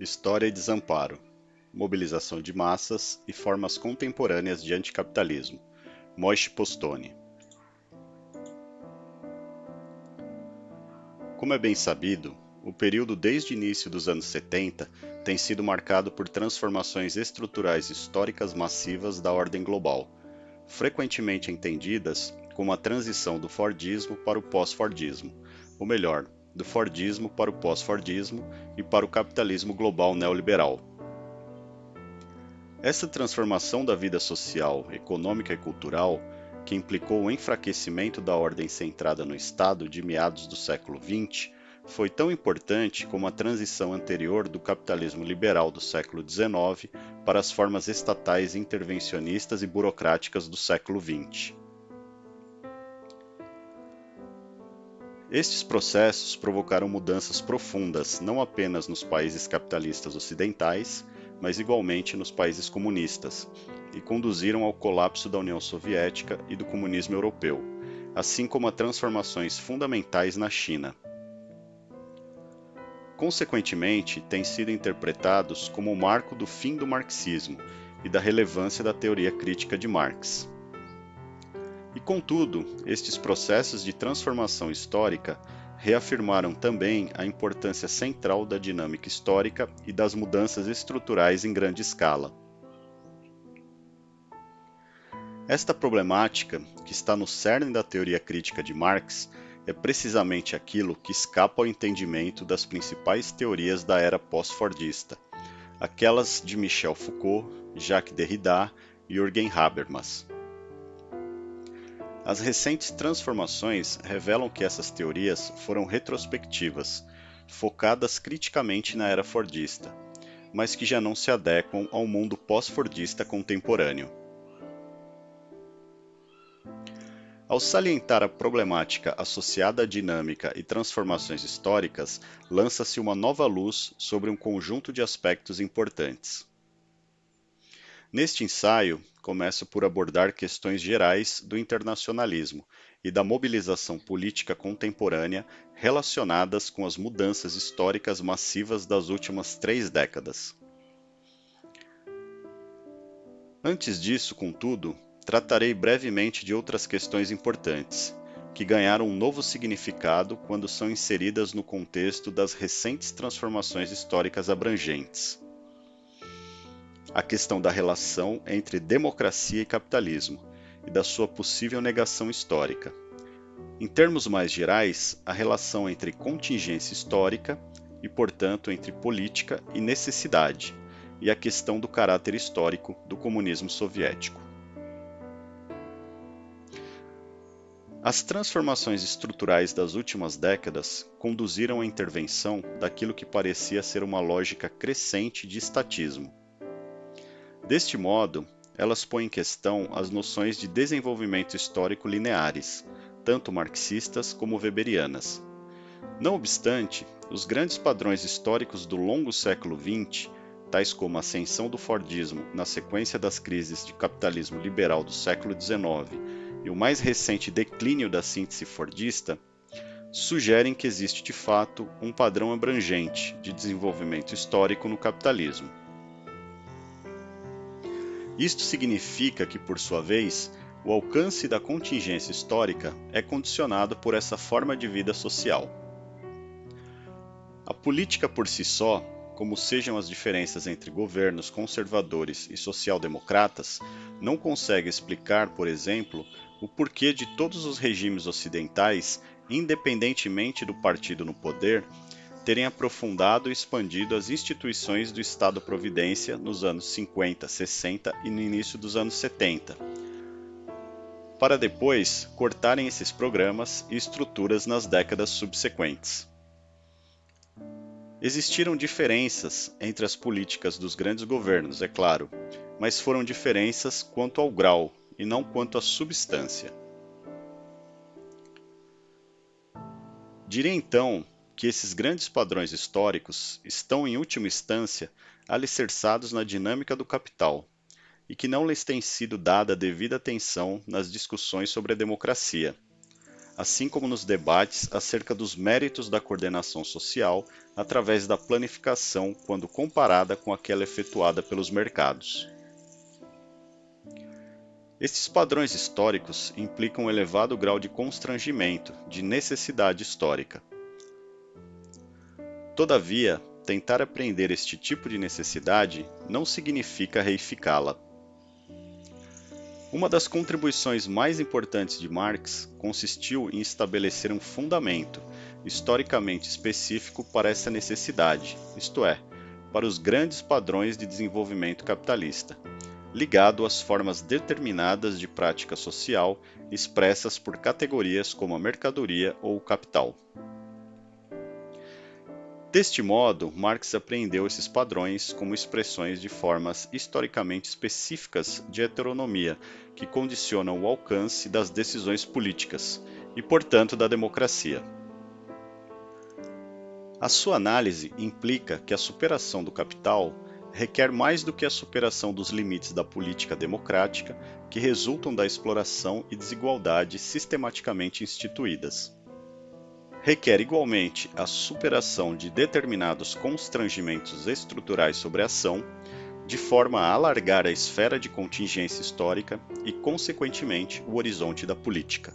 História e desamparo, mobilização de massas e formas contemporâneas de anticapitalismo. Moishe Postone. Como é bem sabido, o período desde o início dos anos 70 tem sido marcado por transformações estruturais históricas massivas da ordem global, frequentemente entendidas como a transição do Fordismo para o pós-Fordismo, ou melhor, do Fordismo para o pós-Fordismo e para o capitalismo global neoliberal. Essa transformação da vida social, econômica e cultural, que implicou o enfraquecimento da ordem centrada no Estado de meados do século XX, foi tão importante como a transição anterior do capitalismo liberal do século XIX para as formas estatais intervencionistas e burocráticas do século XX. Estes processos provocaram mudanças profundas não apenas nos países capitalistas ocidentais, mas igualmente nos países comunistas, e conduziram ao colapso da União Soviética e do comunismo europeu, assim como a transformações fundamentais na China. Consequentemente, têm sido interpretados como o marco do fim do marxismo e da relevância da teoria crítica de Marx. E contudo, estes processos de transformação histórica reafirmaram também a importância central da dinâmica histórica e das mudanças estruturais em grande escala. Esta problemática, que está no cerne da teoria crítica de Marx, é precisamente aquilo que escapa ao entendimento das principais teorias da era pós-fordista, aquelas de Michel Foucault, Jacques Derrida e Jürgen Habermas. As recentes transformações revelam que essas teorias foram retrospectivas, focadas criticamente na era fordista, mas que já não se adequam ao mundo pós-fordista contemporâneo. Ao salientar a problemática associada à dinâmica e transformações históricas, lança-se uma nova luz sobre um conjunto de aspectos importantes. Neste ensaio, começo por abordar questões gerais do internacionalismo e da mobilização política contemporânea relacionadas com as mudanças históricas massivas das últimas três décadas. Antes disso, contudo, tratarei brevemente de outras questões importantes, que ganharam um novo significado quando são inseridas no contexto das recentes transformações históricas abrangentes a questão da relação entre democracia e capitalismo e da sua possível negação histórica. Em termos mais gerais, a relação entre contingência histórica e, portanto, entre política e necessidade, e a questão do caráter histórico do comunismo soviético. As transformações estruturais das últimas décadas conduziram à intervenção daquilo que parecia ser uma lógica crescente de estatismo, Deste modo, elas põem em questão as noções de desenvolvimento histórico lineares, tanto marxistas como weberianas. Não obstante, os grandes padrões históricos do longo século XX, tais como a ascensão do Fordismo na sequência das crises de capitalismo liberal do século XIX e o mais recente declínio da síntese fordista, sugerem que existe de fato um padrão abrangente de desenvolvimento histórico no capitalismo. Isto significa que, por sua vez, o alcance da contingência histórica é condicionado por essa forma de vida social. A política por si só, como sejam as diferenças entre governos conservadores e social-democratas, não consegue explicar, por exemplo, o porquê de todos os regimes ocidentais, independentemente do partido no poder, terem aprofundado e expandido as instituições do Estado-providência nos anos 50, 60 e no início dos anos 70, para depois cortarem esses programas e estruturas nas décadas subsequentes. Existiram diferenças entre as políticas dos grandes governos, é claro, mas foram diferenças quanto ao grau e não quanto à substância. Direi então que esses grandes padrões históricos estão, em última instância, alicerçados na dinâmica do capital, e que não lhes tem sido dada devida atenção nas discussões sobre a democracia. assim como nos debates acerca dos méritos da coordenação social através da planificação quando comparada com aquela efetuada pelos mercados. Estes padrões históricos implicam um elevado grau de constrangimento, de necessidade histórica. Todavia, tentar apreender este tipo de necessidade não significa reificá-la. Uma das contribuições mais importantes de Marx consistiu em estabelecer um fundamento historicamente específico para essa necessidade, isto é, para os grandes padrões de desenvolvimento capitalista, ligado às formas determinadas de prática social expressas por categorias como a mercadoria ou o capital. Deste modo, Marx apreendeu esses padrões como expressões de formas historicamente específicas de heteronomia que condicionam o alcance das decisões políticas e, portanto, da democracia. A sua análise implica que a superação do capital requer mais do que a superação dos limites da política democrática que resultam da exploração e desigualdade sistematicamente instituídas requer igualmente a superação de determinados constrangimentos estruturais sobre a ação, de forma a alargar a esfera de contingência histórica e, consequentemente, o horizonte da política.